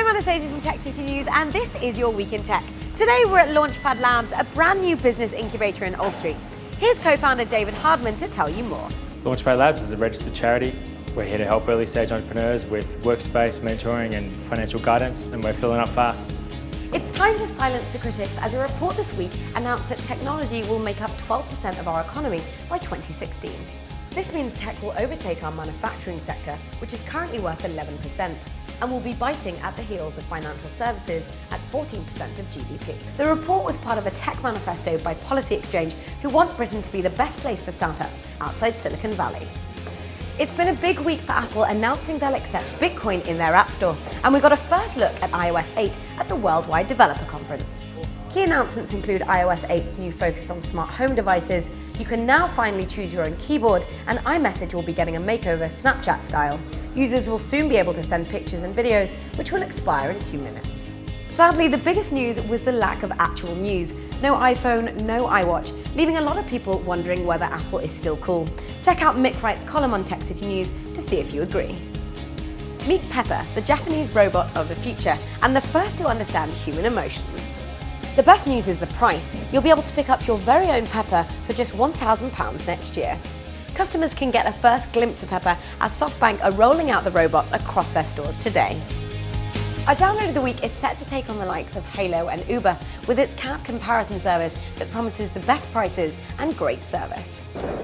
I'm Anastasia from Tech City News and this is your Week in Tech. Today we're at Launchpad Labs, a brand new business incubator in Old Street. Here's co-founder David Hardman to tell you more. Launchpad Labs is a registered charity. We're here to help early stage entrepreneurs with workspace, mentoring and financial guidance and we're filling up fast. It's time to silence the critics as a report this week announced that technology will make up 12% of our economy by 2016. This means tech will overtake our manufacturing sector, which is currently worth 11%, and will be biting at the heels of financial services at 14% of GDP. The report was part of a tech manifesto by Policy Exchange, who want Britain to be the best place for startups outside Silicon Valley. It's been a big week for Apple announcing they'll accept Bitcoin in their App Store, and we got a first look at iOS 8 at the Worldwide Developer Conference. Key announcements include iOS 8's new focus on smart home devices, you can now finally choose your own keyboard, and iMessage will be getting a makeover Snapchat style. Users will soon be able to send pictures and videos, which will expire in two minutes. Sadly, the biggest news was the lack of actual news. No iPhone, no iWatch, leaving a lot of people wondering whether Apple is still cool. Check out Mick Wright's column on Tech City News to see if you agree. Meet Pepper, the Japanese robot of the future, and the first to understand human emotions. The best news is the price. You'll be able to pick up your very own Pepper for just £1,000 next year. Customers can get a first glimpse of Pepper as SoftBank are rolling out the robots across their stores today. Our download of the week is set to take on the likes of Hailo and Uber with its cab comparison service that promises the best prices and great service.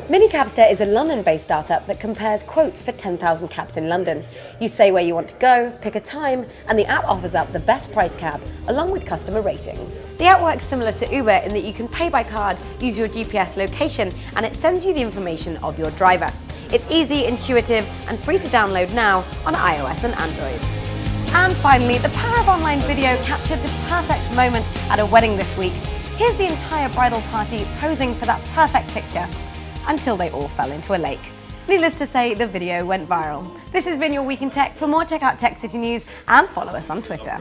Minicabster is a London-based startup that compares quotes for 10,000 cabs in London. You say where you want to go, pick a time, and the app offers up the best price cab along with customer ratings. The app works similar to Uber in that you can pay by card, use your GPS location, and it sends you the information of your driver. It's easy, intuitive, and free to download now on iOS and Android. And finally, the power of online video captured the perfect moment at a wedding this week. Here's the entire bridal party posing for that perfect picture until they all fell into a lake. Needless to say, the video went viral. This has been your Week in Tech. For more, check out Tech City News and follow us on Twitter.